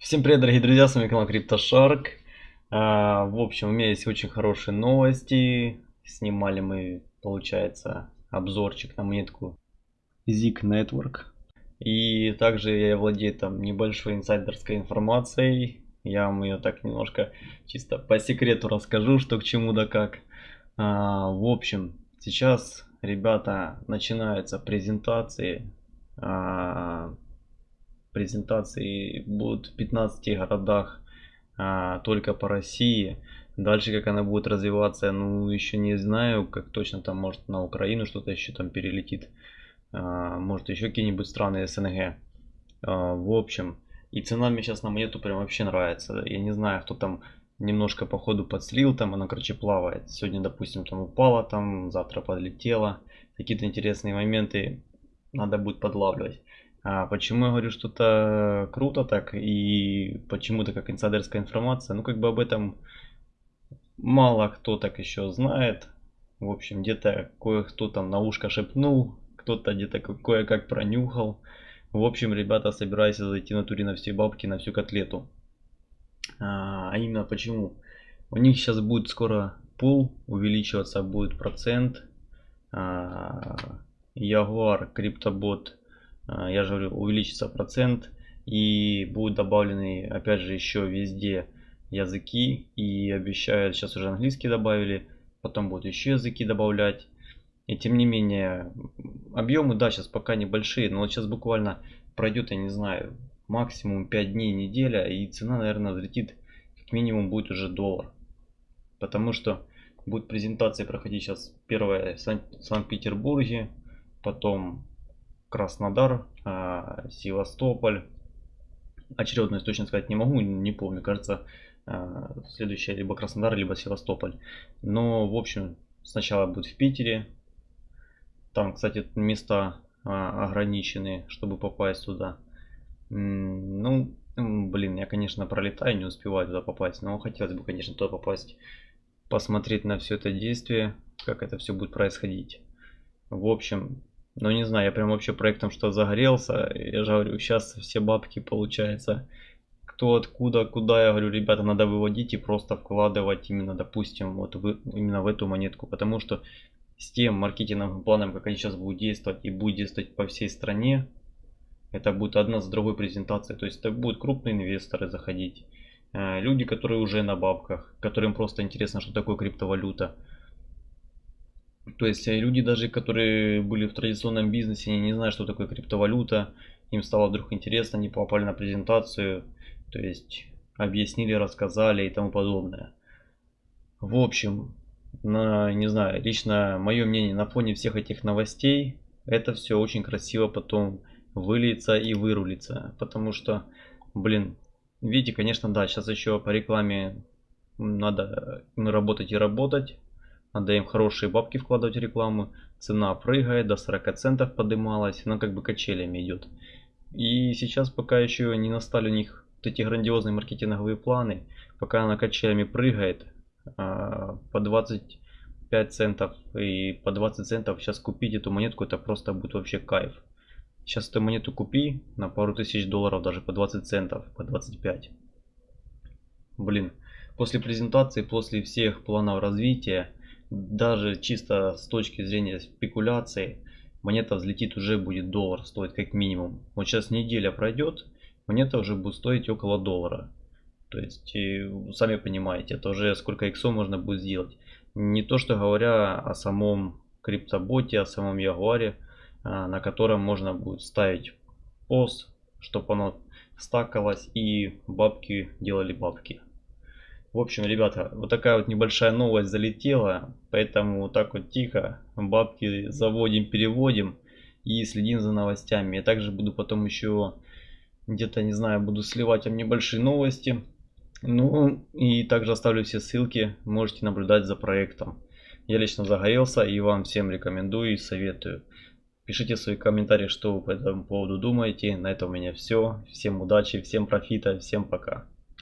Всем привет, дорогие друзья, с вами канал CryptoShark. А, в общем, у меня есть очень хорошие новости. Снимали мы, получается, обзорчик на монетку Zik Network. И также я владею там небольшой инсайдерской информацией. Я вам ее так немножко чисто по секрету расскажу, что к чему да как. А, в общем, сейчас, ребята, начинаются презентации а, презентации будут в 15 городах а, только по России. Дальше как она будет развиваться, ну еще не знаю, как точно там может на Украину что-то еще там перелетит. А, может еще какие-нибудь страны СНГ. А, в общем, и цена мне сейчас на монету прям вообще нравится. Я не знаю, кто там немножко по ходу подслил, там она, короче, плавает. Сегодня, допустим, там упала, там завтра подлетела. Какие-то интересные моменты надо будет подлавливать. А почему я говорю, что это круто так и почему-то как инсайдерская информация? Ну, как бы об этом мало кто так еще знает. В общем, где-то кое-кто там на ушко шепнул, кто-то где-то кое-как пронюхал. В общем, ребята, собираюсь зайти на туре на все бабки, на всю котлету. А, а именно почему? У них сейчас будет скоро пул увеличиваться, будет процент. А, Jaguar, криптобот я же говорю, увеличится процент и будут добавлены опять же еще везде языки и обещают, сейчас уже английский добавили, потом будут еще языки добавлять. И тем не менее, объемы, да, сейчас пока небольшие, но вот сейчас буквально пройдет, я не знаю, максимум 5 дней, неделя, и цена, наверное, взлетит, как минимум будет уже доллар. Потому что будет презентация проходить сейчас первая в Санкт-Петербурге, потом Краснодар, а, Севастополь. Очередность точно сказать не могу, не помню. Кажется, а, следующая либо Краснодар, либо Севастополь. Но, в общем, сначала будет в Питере. Там, кстати, места а, ограничены, чтобы попасть туда. Ну, блин, я, конечно, пролетаю, не успеваю туда попасть. Но хотелось бы, конечно, туда попасть, посмотреть на все это действие, как это все будет происходить. В общем, ну не знаю, я прям вообще проектом что загорелся. Я же говорю, сейчас все бабки получается. Кто откуда, куда, я говорю, ребята, надо выводить и просто вкладывать именно, допустим, вот в, именно в эту монетку. Потому что с тем маркетинговым планом, как они сейчас будут действовать и будут действовать по всей стране, это будет одна с другой презентацией. То есть это будут крупные инвесторы заходить. Э, люди, которые уже на бабках, которым просто интересно, что такое криптовалюта. То есть э, люди даже, которые были в традиционном бизнесе, они не знают, что такое криптовалюта, им стало вдруг интересно, они попали на презентацию, то есть объяснили, рассказали и тому подобное. В общем, на, не знаю, лично мое мнение на фоне всех этих новостей, это все очень красиво потом выльется и вырулится. Потому что, блин, видите, конечно, да, сейчас еще по рекламе надо работать и работать. Надо им хорошие бабки вкладывать в рекламу. Цена прыгает, до 40 центов подымалась. Она как бы качелями идет. И сейчас пока еще не настали у них вот эти грандиозные маркетинговые планы. Пока она качелями прыгает а, по 25 центов и по 20 центов. Сейчас купить эту монетку это просто будет вообще кайф. Сейчас эту монету купи на пару тысяч долларов, даже по 20 центов, по 25. Блин, после презентации, после всех планов развития, даже чисто с точки зрения спекуляции, монета взлетит уже будет доллар стоить как минимум. Вот сейчас неделя пройдет, монета уже будет стоить около доллара. То есть, сами понимаете, это уже сколько иксов можно будет сделать. Не то, что говоря о самом криптоботе, о самом Ягуаре, а, на котором можно будет ставить POS, чтобы оно стакалось и бабки делали бабки. В общем, ребята, вот такая вот небольшая новость залетела, поэтому вот так вот тихо бабки заводим, переводим и следим за новостями. Я также буду потом еще где-то, не знаю, буду сливать вам небольшие новости. Ну и также оставлю все ссылки, можете наблюдать за проектом. Я лично загорелся и вам всем рекомендую и советую. Пишите свои комментарии, что вы по этому поводу думаете. На этом у меня все. Всем удачи, всем профита, всем пока.